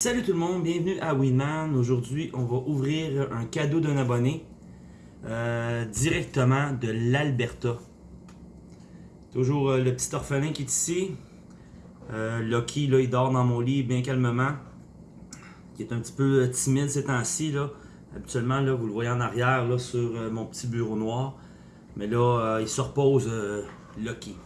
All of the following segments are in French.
Salut tout le monde, bienvenue à Winman. Aujourd'hui, on va ouvrir un cadeau d'un abonné euh, directement de l'Alberta. Toujours euh, le petit orphelin qui est ici. Euh, Lucky, là, il dort dans mon lit bien calmement. Qui est un petit peu timide ces temps-ci. Habituellement, là, vous le voyez en arrière là, sur mon petit bureau noir. Mais là, il se repose, Lucky.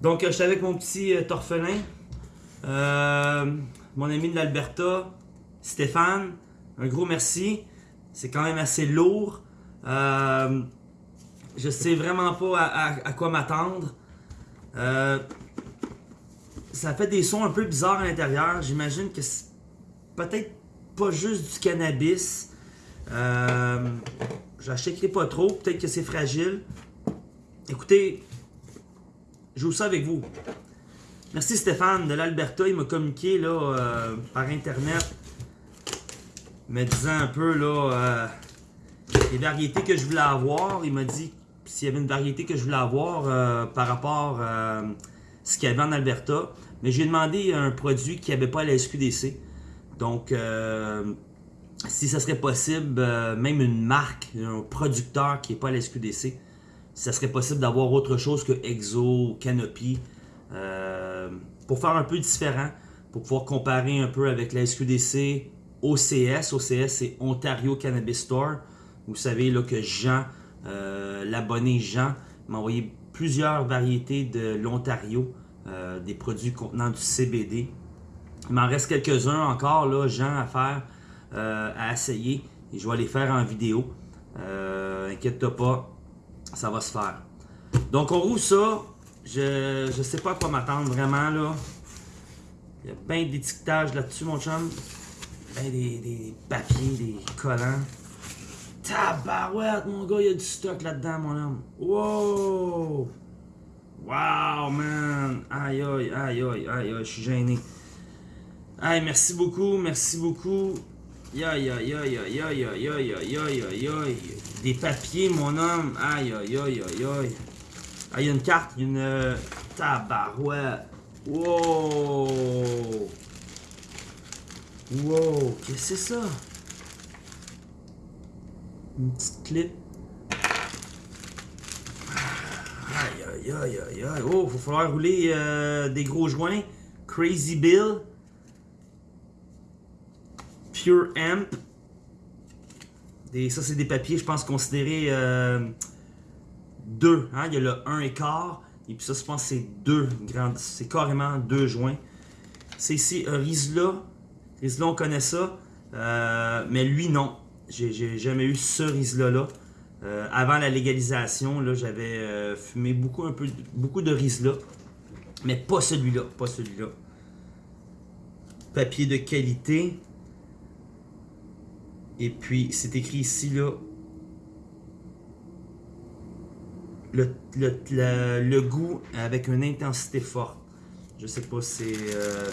Donc, je suis avec mon petit orphelin. Mon ami de l'Alberta, Stéphane, un gros merci. C'est quand même assez lourd. Euh, je sais vraiment pas à quoi m'attendre. Euh, ça fait des sons un peu bizarres à l'intérieur. J'imagine que c'est peut-être pas juste du cannabis. Euh, J'achèterai pas trop. Peut-être que c'est fragile. Écoutez, je joue ça avec vous. Merci Stéphane de l'Alberta, il m'a communiqué là, euh, par internet me disant un peu là, euh, les variétés que je voulais avoir. Il m'a dit s'il y avait une variété que je voulais avoir euh, par rapport à ce qu'il y avait en Alberta. Mais j'ai demandé un produit qui avait pas à la SQDC. Donc, si ça serait possible, même une marque, un producteur qui n'est pas à la SQDC, si ça serait possible d'avoir autre chose que Exo, Canopy. Euh, pour faire un peu différent, pour pouvoir comparer un peu avec la SQDC, OCS. OCS, c'est Ontario Cannabis Store. Vous savez là, que Jean, euh, l'abonné Jean, m'a envoyé plusieurs variétés de l'Ontario, euh, des produits contenant du CBD. Il m'en reste quelques-uns encore, là, Jean, à faire, à essayer. Et je vais les faire en vidéo. Inquiète-toi pas, ça va se faire. Donc on roule ça. Je je sais pas à quoi m'attendre vraiment là. Il y a plein d'étiquetage là-dessus mon chum. Ben des, des papiers, des collants. Tabarouette mon gars, il y a du stock là-dedans mon homme. Wow! Wow man! Aïe aïe aïe aïe aïe je suis gêné. Aïe, merci beaucoup, merci beaucoup. Aïe aïe aïe aïe aïe aïe aïe aïe aïe aïe aïe aïe. Des papiers mon homme. Aïe aïe aïe aïe aïe. Ah, il y a une carte, il y a une euh, tabarouette. Wow! Wow, qu'est-ce que c'est ça? Une petite clip. Aïe, aïe, aïe, aïe, aïe. Oh, il va falloir rouler euh, des gros joints. Crazy Bill. Pure Amp. Des, ça, c'est des papiers, je pense, considérés euh, deux. Hein? Il y a le 1 et quart. Et puis ça, je pense c'est deux grandes. C'est carrément deux joints. C'est ici un Rizla. Rizla, on connaît ça. Euh, mais lui, non. J'ai jamais eu ce Rizla-là. Euh, avant la légalisation, j'avais euh, fumé beaucoup, un peu, beaucoup de Rizla. Mais pas celui-là. Pas celui-là. Papier de qualité. Et puis, c'est écrit ici, là, le, le, le- goût avec une intensité forte. Je sais pas, c'est euh,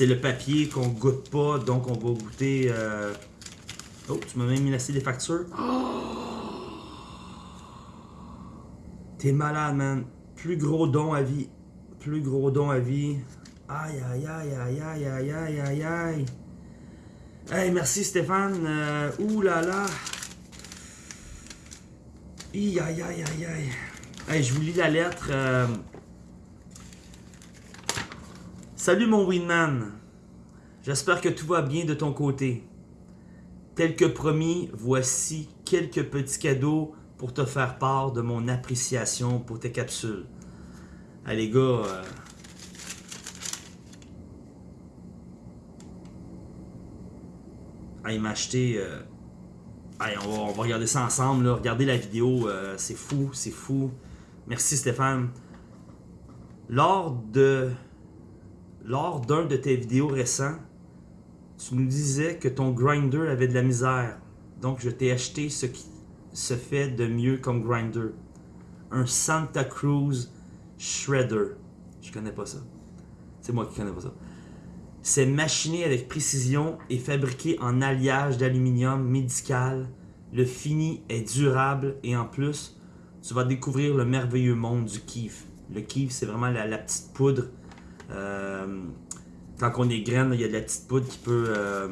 le papier qu'on goûte pas, donc on va goûter. euh, Oh, tu m'as même menacé des factures. T'es malade, man. Plus gros don à vie. Plus gros don à vie. Aïe, aïe, aïe, aïe, aïe, aïe, aïe, aïe, aïe. Hey, merci Stéphane. Euh, ouh là là. Aïe, aïe, aïe, aïe, aïe. Hey, je vous lis la lettre. euh. Salut mon Winman. J'espère que tout va bien de ton côté. Tel que promis, voici quelques petits cadeaux pour te faire part de mon appréciation pour tes capsules. Les gars, euh, ah, il m'a acheté. euh, Hey, on, va, regarder ça ensemble. Regardez la vidéo. euh, c'est fou, c'est fou. Merci Stéphane. Lors de. Lors d'un de tes vidéos récents, tu nous disais que ton grinder avait de la misère. Donc je t'ai acheté ce qui se fait de mieux comme grinder. Un Santa Cruz Shredder. Je connais pas ça. C'est moi qui connais pas ça. C'est machiné avec précision et fabriqué en alliage d'aluminium médical. Le fini est durable et en plus, tu vas découvrir le merveilleux monde du kiff. Le kiff, c'est vraiment la, petite poudre euh, quand on est graine, il y a de la petite poudre qui peut. Euh,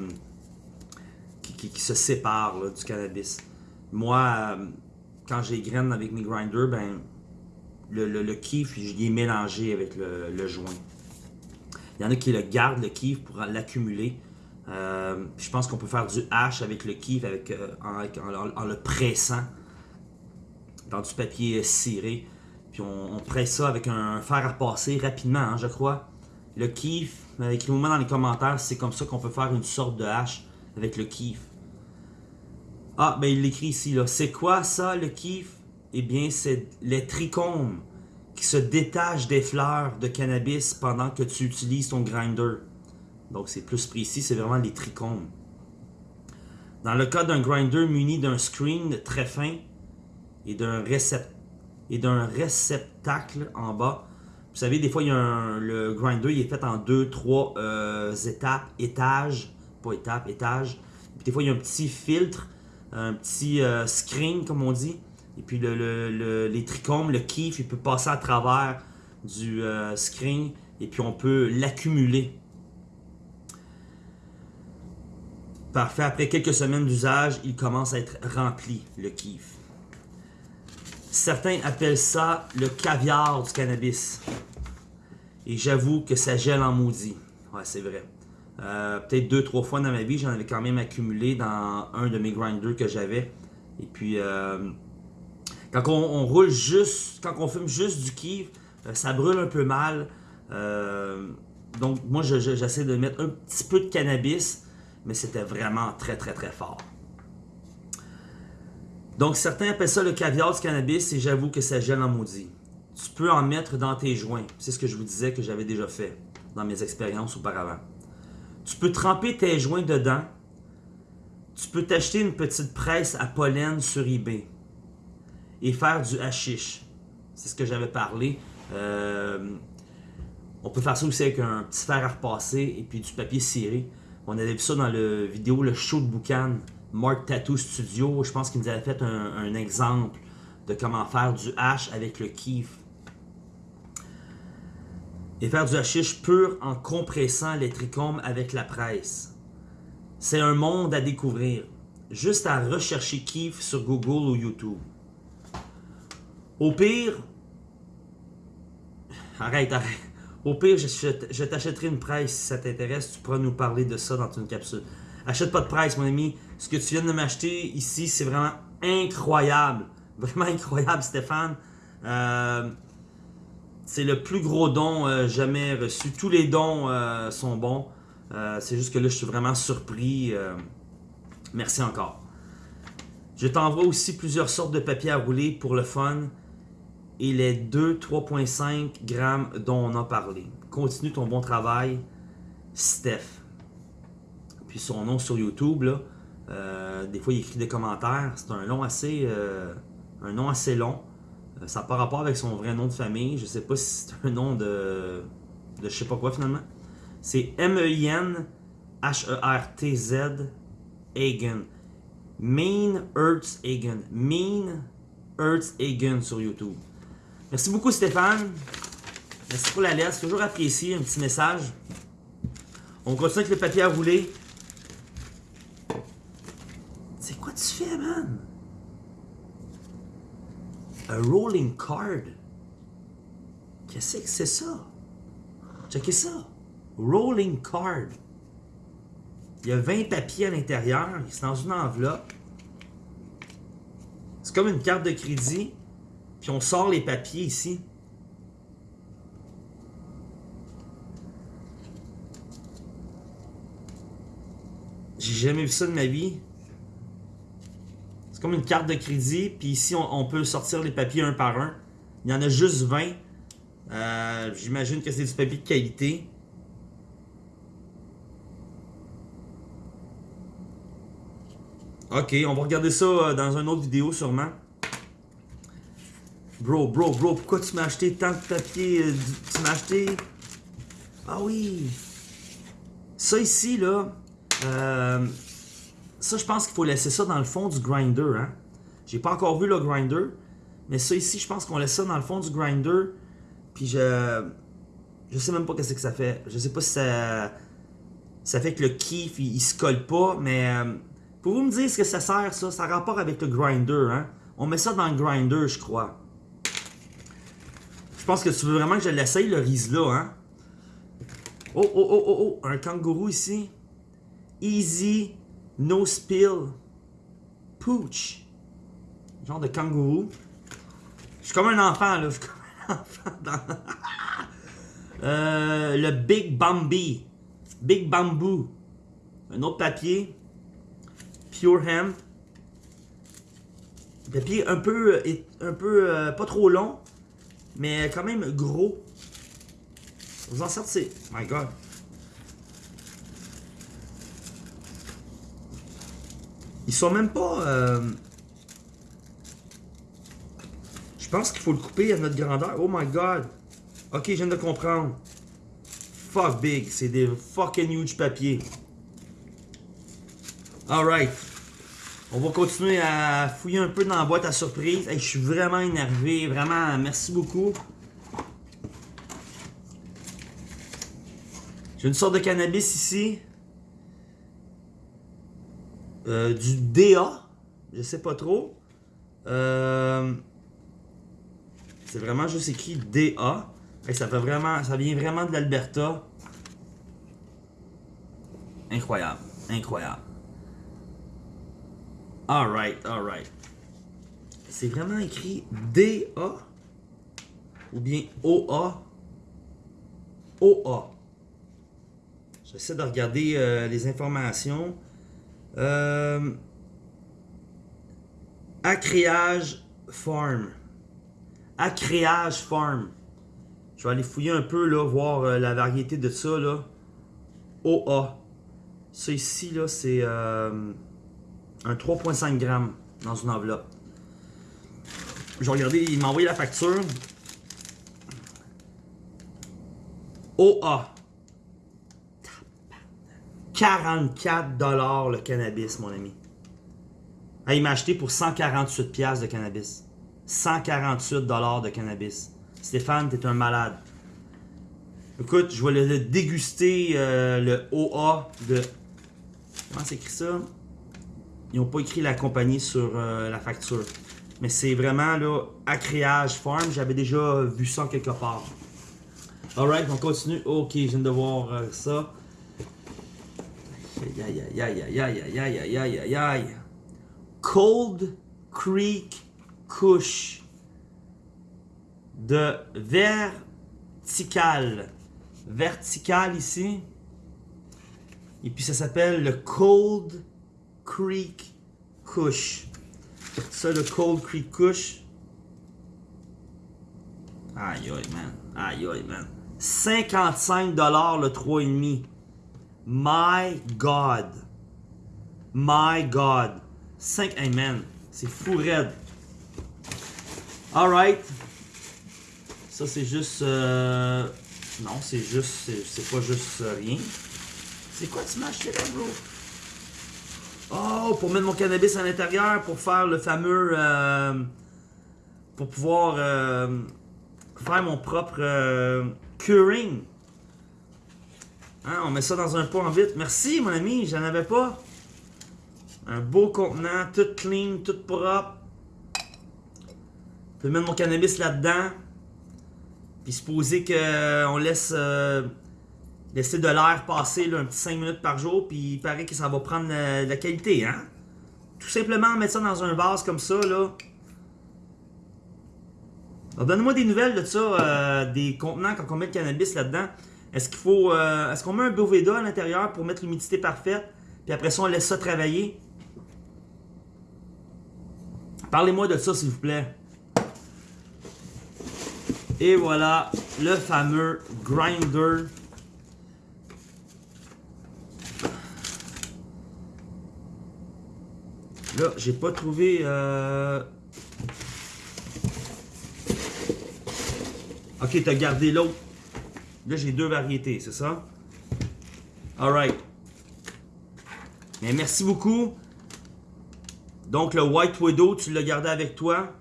qui, se sépare du cannabis. Moi, euh, quand j'ai graine avec mes grinders, ben, le, le, kiff, je l'ai mélangé avec le, joint. Il y en a qui le gardent, le kiff, pour l'accumuler. Je pense qu'on peut faire du hash avec le kiff avec, en, le pressant dans du papier ciré. Puis on, presse ça avec un fer à repasser rapidement, hein, je crois. Le kiff, euh, écrivez-moi dans les commentaires c'est comme ça qu'on peut faire une sorte de hache avec le kiff. Ah, ben il l'écrit ici, là. C'est quoi ça, le kiff? Eh bien, c'est les trichomes qui se détachent des fleurs de cannabis pendant que tu utilises ton grinder. Donc, c'est plus précis, c'est vraiment les trichomes. Dans le cas d'un grinder muni d'un screen très fin et d'un réceptacle en bas, vous savez, des fois, il y a le grinder il est fait en deux, trois euh, étapes, étages, pas étapes, étages. des fois, il y a un petit filtre, un petit euh, screen, comme on dit. Et puis, le, les trichomes, le kiff, il peut passer à travers du euh, screen et puis on peut l'accumuler. Parfait. Après quelques semaines d'usage, il commence à être rempli, le kiff. Certains appellent ça le caviar du cannabis. Et j'avoue que ça gèle en maudit. Ouais, c'est vrai. Euh, peut-être deux, trois fois dans ma vie, j'en avais quand même accumulé dans un de mes grinders que j'avais. Et puis, euh, quand on, roule juste, quand on fume juste du kiff, euh, ça brûle un peu mal. donc, moi, j'essaie de mettre un petit peu de cannabis, mais c'était vraiment très, très, très fort. Donc, certains appellent ça le caviar du cannabis et j'avoue que ça gèle en maudit. Tu peux en mettre dans tes joints. C'est ce que je vous disais que j'avais déjà fait dans mes expériences auparavant. Tu peux tremper tes joints dedans. Tu peux t'acheter une petite presse à pollen sur eBay et faire du hashish. C'est ce que j'avais parlé. Euh, on peut faire ça aussi avec un petit fer à repasser et puis du papier ciré. On avait vu ça dans la vidéo Le Show de Boucan Mark Tattoo Studio, je pense qu'il nous avait fait un, exemple de comment faire du hash avec le kiff. Et faire du hashish pur en compressant les trichomes avec la presse. C'est un monde à découvrir. Juste à rechercher kiff sur Google ou YouTube. Au pire, arrête, arrête. Au pire, je, je t'achèterai une presse si ça t'intéresse. Tu pourras nous parler de ça dans une capsule. Achète pas de presse, mon ami. Ce que tu viens de m'acheter ici, c'est vraiment incroyable. Vraiment incroyable, Stéphane. Euh, c'est le plus gros don euh, jamais reçu. Tous les dons euh, sont bons. c'est juste que là, je suis vraiment surpris. merci encore. Je t'envoie aussi plusieurs sortes de papier à rouler pour le fun et les 2 3.5 grammes dont on a parlé. Continue ton bon travail, Steph. Puis son nom sur YouTube, là, euh, des fois, il écrit des commentaires. C'est un nom assez, euh, un nom assez long. Euh, ça n'a pas rapport avec son vrai nom de famille. Je sais pas si c'est un nom de, de je sais pas quoi finalement. C'est M-E-I-N H-E-R-T-Z Hagen. Mean Earth Hagen. Mean Earth Hagen sur YouTube. Merci beaucoup Stéphane. Merci pour la lettre. C'est toujours apprécié. Un petit message. On continue avec le papier à rouler. Tu fais, man? A rolling card. Qu'est-ce que c'est ça? Checkez ça. Rolling card. Il y a 20 papiers à l'intérieur. C'est dans une enveloppe. C'est comme une carte de crédit. Puis on sort les papiers ici. J'ai jamais vu ça de ma vie comme une carte de crédit, puis ici on, peut sortir les papiers un par un. Il y en a juste 20. Euh, j'imagine que c'est du papier de qualité. Ok, on va regarder ça euh, dans une autre vidéo sûrement. Bro, bro, bro, pourquoi tu m'as acheté tant de papier? Euh, tu m'as acheté... Ah oui! Ça ici, là, ça, je pense qu'il faut laisser ça dans le fond du grinder. Hein? J'ai pas encore vu le grinder. Mais ça ici, je pense qu'on laisse ça dans le fond du grinder. Puis je. Je sais même pas qu'est-ce que ça fait. Je sais pas si ça, Ça fait que le kiff, il, il se colle pas, mais... Euh, Pouvez-vous me dire ce que ça sert, ça? Ça a rapport avec le grinder, hein? On met ça dans le grinder, je crois. Je pense que tu veux vraiment que je l'essaye, le riz là, hein? Oh, oh, oh, oh, oh, un kangourou ici. Easy, no spill, pooch. Genre de kangourou. Je suis comme un enfant, là. Je suis comme un enfant dans... euh, le Big Bambi. Big Bamboo. Un autre papier. Pure Hemp. Papier un peu, un peu euh, pas trop long, mais quand même gros. Vous en sortez. My God. Ils sont même pas... Euh, je pense qu'il faut le couper à notre grandeur. Oh my God. Ok, je viens de comprendre. Fuck big. C'est des fucking huge papiers. Alright. On va continuer à fouiller un peu dans la boîte à surprise. je suis vraiment énervé. Vraiment, merci beaucoup. J'ai une sorte de cannabis ici. Euh, du DA. Je sais pas trop. Euh, c'est vraiment juste écrit DA. ça, vraiment, ça vient vraiment de l'Alberta. Incroyable. Incroyable. Alright, alright. C'est vraiment écrit DA ou bien OA. OA. J'essaie de regarder euh, les informations. Euh, Acréage Farm. Acréage Farm. Je vais aller fouiller un peu, là, voir euh, la variété de ça, là. OA. Ça ici, là, c'est euh, un 3,5 grammes dans une enveloppe. Je vais regarder, il m'a envoyé la facture. OA. 44$ le cannabis, mon ami. il m'a acheté pour 148$ de cannabis. 148$ de cannabis. Stéphane, t'es un malade. Écoute, je vais le déguster, euh, le OA de... Comment c'est écrit ça? Ils n'ont pas écrit la compagnie sur euh, la facture. Mais c'est vraiment, là, Acréage Farm. J'avais déjà vu ça quelque part. Alright, on continue. Ok, je viens de voir euh, ça. Cold Creek Kush de vertical. Vertical ici. Et puis ça s'appelle le Cold Creek Kush. Ça, le Cold Creek Kush. Aïe aïe, man. Aïe aïe, man. 55$ le 3,5$. My God. My God. 5. Hey man, c'est fou raide. Alright. Ça c'est juste. Euh... Non, c'est juste. C'est pas juste rien. C'est quoi tu m'as acheté là, bro? Oh, pour mettre mon cannabis à l'intérieur, pour faire le fameux. Euh... pour pouvoir euh... faire mon propre curing. Hein, on met ça dans un pot en vite. Merci, mon ami, j'en avais pas. Un beau contenant, tout clean, tout propre. Je peux mettre mon cannabis là-dedans. Puis supposer qu'on laisse euh, laisser de l'air passer un petit 5 minutes par jour. Puis il paraît que ça va prendre la, la qualité, hein? Tout simplement mettre ça dans un vase comme ça, là. Donne-moi des nouvelles de ça, euh, des contenants quand on met le cannabis là-dedans. Est-ce qu'il faut. Euh, est-ce qu'on met un Boveda à l'intérieur pour mettre l'humidité parfaite? Puis après ça, on laisse ça travailler? Parlez-moi de ça, s'il vous plaît. Et voilà, le fameux grinder. Là, j'ai pas trouvé... Euh... Ok, t'as gardé l'autre. Là, j'ai deux variétés, c'est ça? Alright. Merci beaucoup. Donc, le White Widow, tu l'as gardé avec toi?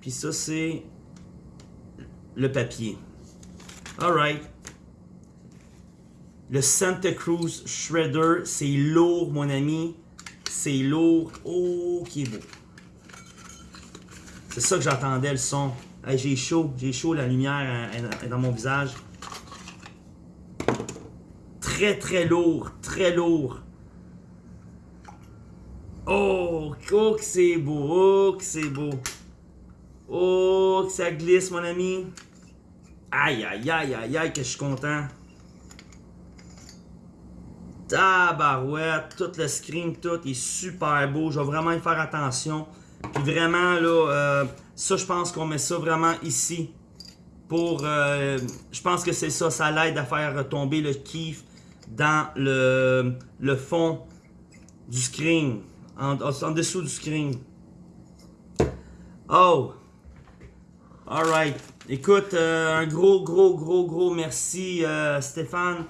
Puis ça, c'est le papier. Alright. Le Santa Cruz Shredder, c'est lourd, mon ami. C'est lourd. Oh, qui est beau. C'est ça que j'attendais, le son. J'ai chaud, j'ai chaud, la lumière est dans mon visage. Très, très lourd, très lourd. Oh, oh que c'est beau, oh que c'est beau. Oh, que ça glisse, mon ami. Aïe, aïe, aïe, aïe, aïe, que je suis content. Tabarouette, tout le screen, tout est super beau. Je vais vraiment y faire attention. Puis vraiment, là, euh, ça, je pense qu'on met ça vraiment ici. Pour, euh, je pense que c'est ça, ça l'aide à faire tomber le kiff dans le, le fond du screen en, dessous du screen. Oh! Alright. Écoute, euh, un gros, gros, gros, gros merci Stéphane.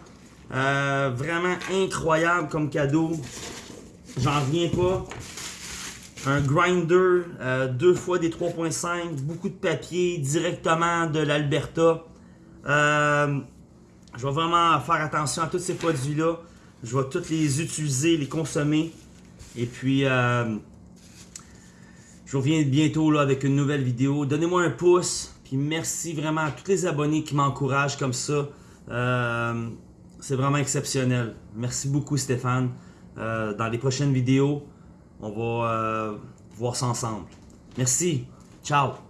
Vraiment incroyable comme cadeau. J'en reviens pas. Un grinder, deux fois des 3.5, beaucoup de papier directement de l'Alberta. je vais vraiment faire attention à tous ces produits-là. Je vais tous les utiliser, les consommer. Et puis, euh, je reviens bientôt là, avec une nouvelle vidéo. Donnez-moi un pouce. Puis merci vraiment à tous les abonnés qui m'encouragent comme ça. Euh, c'est vraiment exceptionnel. Merci beaucoup Stéphane. Euh, dans les prochaines vidéos, on va voir ça ensemble. Merci. Ciao.